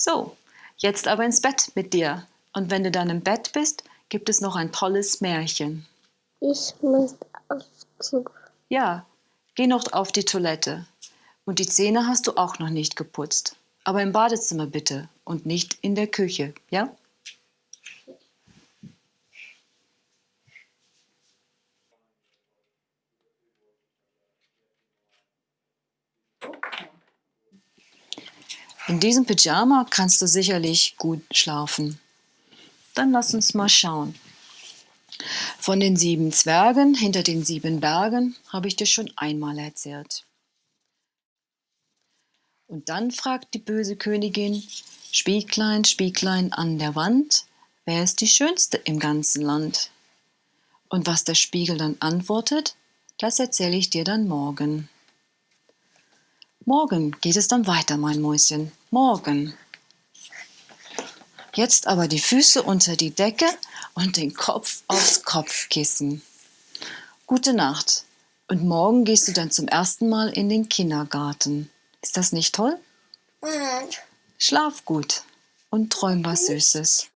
So, jetzt aber ins Bett mit dir. Und wenn du dann im Bett bist, gibt es noch ein tolles Märchen. Ich muss Klo. Ja, geh noch auf die Toilette. Und die Zähne hast du auch noch nicht geputzt. Aber im Badezimmer bitte und nicht in der Küche, ja? In diesem Pyjama kannst du sicherlich gut schlafen. Dann lass uns mal schauen. Von den sieben Zwergen hinter den sieben Bergen habe ich dir schon einmal erzählt. Und dann fragt die böse Königin, Spieglein, Spieglein an der Wand, wer ist die Schönste im ganzen Land? Und was der Spiegel dann antwortet, das erzähle ich dir dann morgen. Morgen geht es dann weiter, mein Mäuschen. Morgen. Jetzt aber die Füße unter die Decke und den Kopf aufs Kopfkissen. Gute Nacht. Und morgen gehst du dann zum ersten Mal in den Kindergarten. Ist das nicht toll? Schlaf gut und träum was Süßes.